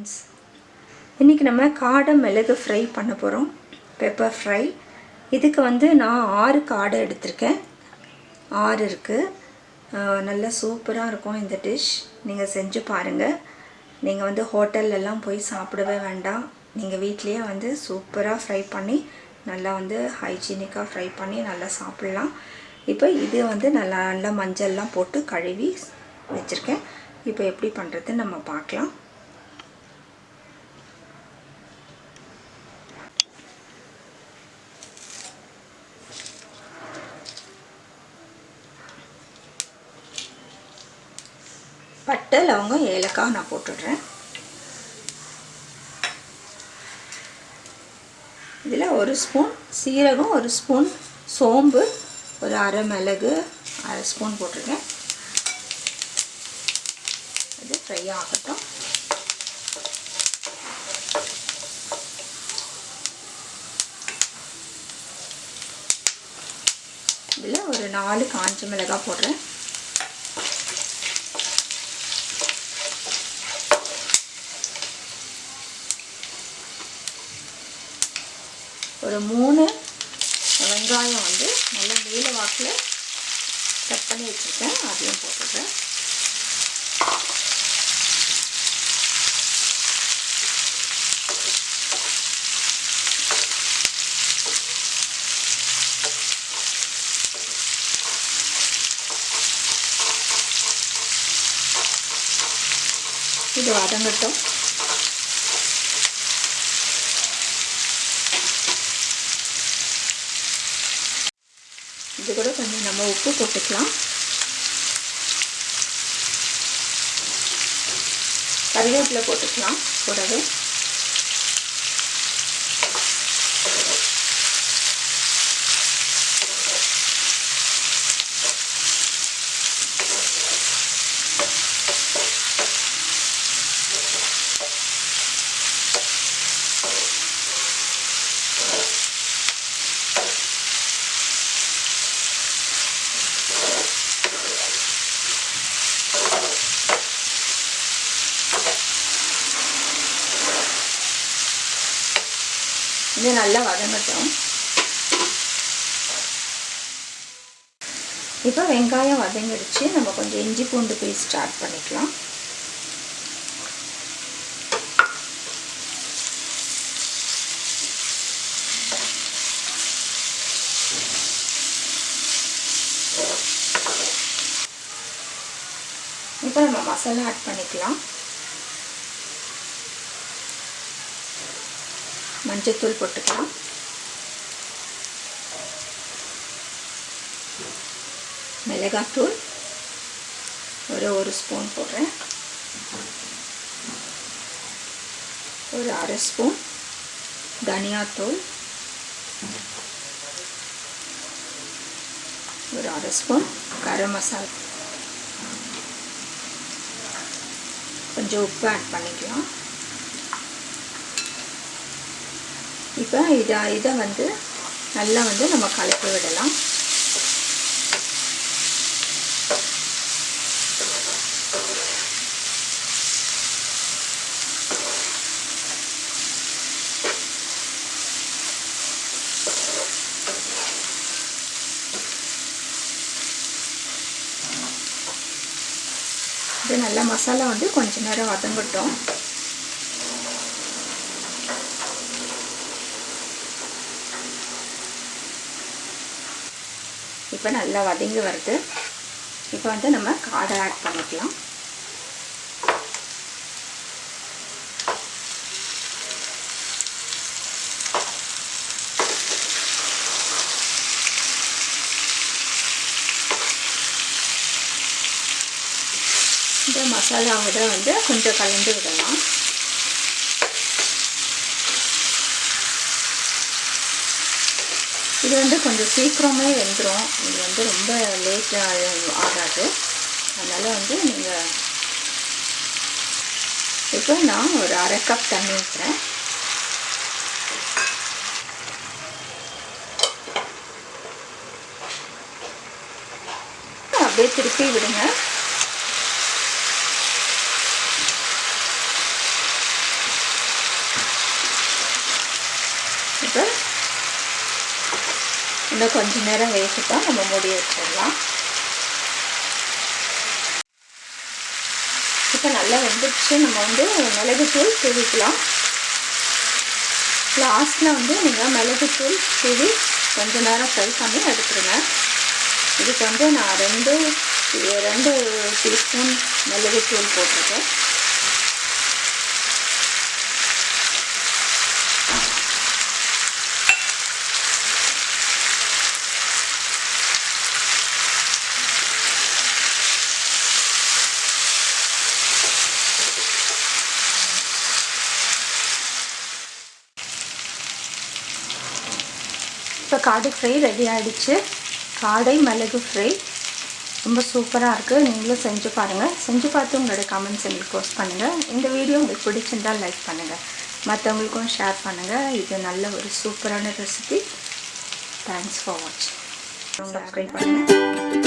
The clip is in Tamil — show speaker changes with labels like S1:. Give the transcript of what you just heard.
S1: ஃப்ரெண்ட்ஸ் இன்றைக்கி நம்ம காடை மிளகு ஃப்ரை பண்ண போகிறோம் பெப்பர் ஃப்ரை இதுக்கு வந்து நான் ஆறு காடை எடுத்திருக்கேன். ஆறு இருக்குது நல்லா சூப்பராக இருக்கும் இந்த டிஷ் நீங்கள் செஞ்சு பாருங்கள் நீங்கள் வந்து ஹோட்டல்லலாம் போய் சாப்பிடவே வேண்டாம். நீங்கள் வீட்லேயே வந்து சூப்பராக ஃப்ரை பண்ணி நல்லா வந்து ஹைஜீனிக்காக ஃப்ரை பண்ணி நல்லா சாப்பிட்லாம். இப்போ இது வந்து நல்லா நல்லா மஞ்சள்லாம் போட்டு கழுவி வச்சுருக்கேன். இப்போ எப்படி பண்ணுறதுன்னு நம்ம பார்க்கலாம். பட்டை லவங்கம் ஏலக்காய் நான் போட்டுடுறேன். இதில் ஒரு ஸ்பூன் சீரகம் ஒரு ஸ்பூன் சோம்பு ஒரு அரை மிளகு அரை ஸ்பூன் போட்டிருக்கேன். அது ஃப்ரை ஆகட்டும். இதில் ஒரு நாலு காஞ்ச மிளகாய் போடுறேன். ஒரு மூணு வெங்காயம் வந்து நல்ல நீல வாக்கில் கட் பண்ணி வச்சுருக்கேன். அதையும் போட்டுடுறேன். இது வதங்கட்டும். கூட கொஞ்சம் நம்ம உப்பு போட்டுக்கலாம். கருவேப்பிலை போட்டுக்கலாம் கூடவே. இது நல்லா வதங்கட்டும். இப்போ வெங்காயம் வதங்கிடுச்சு. நம்ம கொஞ்சம் இஞ்சி பூண்டு பேஸ்ட் ஸ்டார்ட் பண்ணிக்கலாம். இப்போ நம்ம மசாலா ஆட் பண்ணிக்கலாம். மஞ்சத்தூள் போட்டுக்கலாம். மிளகாத்தூள் ஒரு ஒரு ஸ்பூன் போடுறேன். ஒரு அரை ஸ்பூன் தனியாத்தூள். ஒரு அரை ஸ்பூன் கரம் மசாலா. கொஞ்சம் உப்பு ஆட் பண்ணிக்கலாம். இப்போ இதை இதை வந்து நல்லா வந்து நம்ம கலக்கி விடலாம். இது நல்லா மசாலா வந்து கொஞ்ச நேரம் வதங்கட்டும். இப்போ நல்லா வதங்கி வருது. இப்போ வந்து நம்ம காடை ஆட் பண்ணிக்கலாம். இந்த மசாலாவோட வந்து கொஞ்சம் கலந்து விடலாம். இது வந்து கொஞ்சம் சீக்கிரமே வெந்துடும் இது வந்து ரொம்ப லேட்டாக ஆகாது. அதனால் வந்து நீங்கள் இப்போ நான் ஒரு அரை கப் தண்ணி ஊற்றுறேன் அப்படியே திருப்பி விடுங்க. இப்போ இன்னும் கொஞ்ச நேரம் வேகட்டும். நம்ம மூடி வச்சிடலாம். இப்போ நல்லா வெந்துடுச்சு நம்ம வந்து மிளகுத்தூள் தூவிக்கலாம். லாஸ்ட்டில் வந்து நீங்கள் மிளகுத்தூள் தூவி கொஞ்ச நேரம் ஃப்ரை பண்ணி எடுத்துருங்க. இதுக்கு வந்து நான் ரெண்டு ரெண்டு டீஸ்பூன் மிளகுத்தூள் போட்டிருக்கேன். இப்போ காடு ஃப்ரை ரெடி ஆகிடுச்சு காடை மிளகு ஃப்ரை. ரொம்ப சூப்பராக இருக்குது நீங்களும் செஞ்சு பாருங்கள் செஞ்சு பார்த்து உங்களோட கமெண்ட்ஸ் எங்களுக்கு போஸ்ட் பண்ணுங்கள் இந்த வீடியோ உங்களுக்கு பிடிச்சிருந்தால் லைக் பண்ணுங்கள் மற்றவங்களுக்கும் ஷேர் பண்ணுங்கள் இது நல்ல ஒரு சூப்பரான ரெசிபி தேங்க்ஸ் ஃபார் வாட்சிங் சப்ஸ்கிரைப் பண்ணுங்கள்